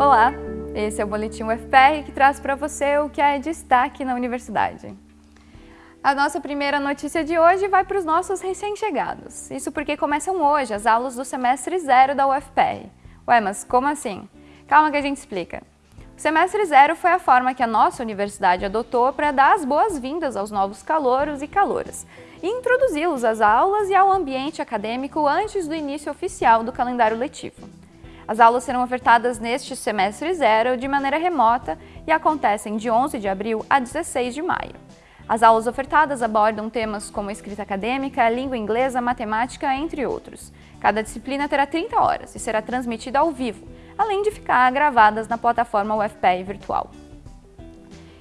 Olá, esse é o Boletim UFPR que traz para você o que é destaque na universidade. A nossa primeira notícia de hoje vai para os nossos recém-chegados. Isso porque começam hoje as aulas do semestre zero da UFPR. Ué, mas como assim? Calma que a gente explica. O semestre zero foi a forma que a nossa universidade adotou para dar as boas-vindas aos novos calouros e caloras e introduzi-los às aulas e ao ambiente acadêmico antes do início oficial do calendário letivo. As aulas serão ofertadas neste semestre zero de maneira remota e acontecem de 11 de abril a 16 de maio. As aulas ofertadas abordam temas como escrita acadêmica, língua inglesa, matemática, entre outros. Cada disciplina terá 30 horas e será transmitida ao vivo, além de ficar gravadas na plataforma UFPR virtual.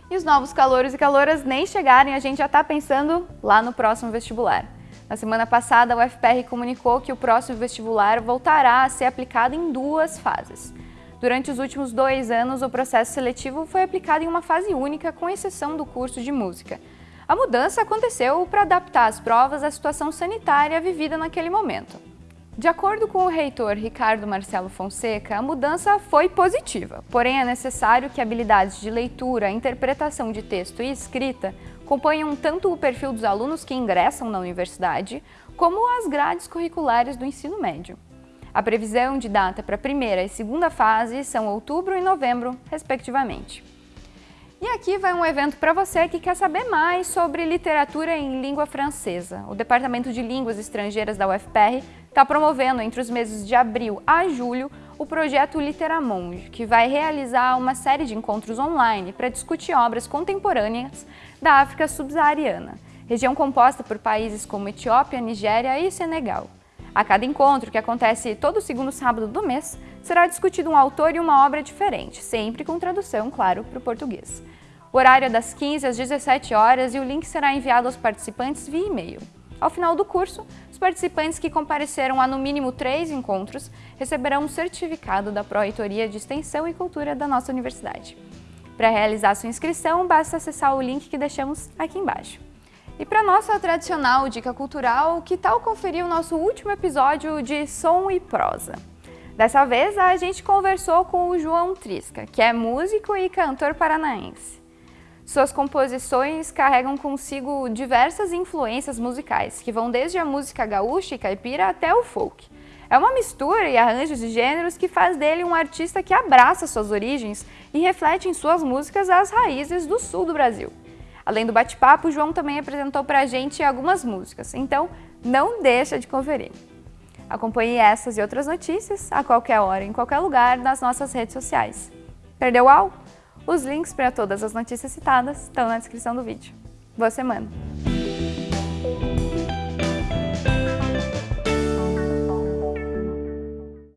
E os novos calouros e caloras nem chegarem, a gente já está pensando lá no próximo vestibular. Na semana passada, a UFPR comunicou que o próximo vestibular voltará a ser aplicado em duas fases. Durante os últimos dois anos, o processo seletivo foi aplicado em uma fase única, com exceção do curso de música. A mudança aconteceu para adaptar as provas à situação sanitária vivida naquele momento. De acordo com o reitor Ricardo Marcelo Fonseca, a mudança foi positiva, porém é necessário que habilidades de leitura, interpretação de texto e escrita acompanham tanto o perfil dos alunos que ingressam na universidade, como as grades curriculares do ensino médio. A previsão de data para a primeira e segunda fase são outubro e novembro, respectivamente. E aqui vai um evento para você que quer saber mais sobre literatura em língua francesa. O Departamento de Línguas Estrangeiras da UFPR está promovendo entre os meses de abril a julho o projeto Literamonde, que vai realizar uma série de encontros online para discutir obras contemporâneas da África subsaariana, região composta por países como Etiópia, Nigéria e Senegal. A cada encontro, que acontece todo segundo sábado do mês, será discutido um autor e uma obra diferente, sempre com tradução, claro, para o português. O horário é das 15 às 17 horas e o link será enviado aos participantes via e-mail. Ao final do curso, os participantes que compareceram a no mínimo três encontros receberão um certificado da Pró-Reitoria de Extensão e Cultura da nossa universidade. Para realizar sua inscrição, basta acessar o link que deixamos aqui embaixo. E para nossa tradicional dica cultural, que tal conferir o nosso último episódio de Som e Prosa? Dessa vez, a gente conversou com o João Trisca, que é músico e cantor paranaense. Suas composições carregam consigo diversas influências musicais, que vão desde a música gaúcha e caipira até o folk. É uma mistura e arranjos de gêneros que faz dele um artista que abraça suas origens e reflete em suas músicas as raízes do sul do Brasil. Além do bate-papo, João também apresentou pra gente algumas músicas, então não deixa de conferir. Acompanhe essas e outras notícias a qualquer hora, em qualquer lugar, nas nossas redes sociais. Perdeu algo? Os links para todas as notícias citadas estão na descrição do vídeo. Boa semana!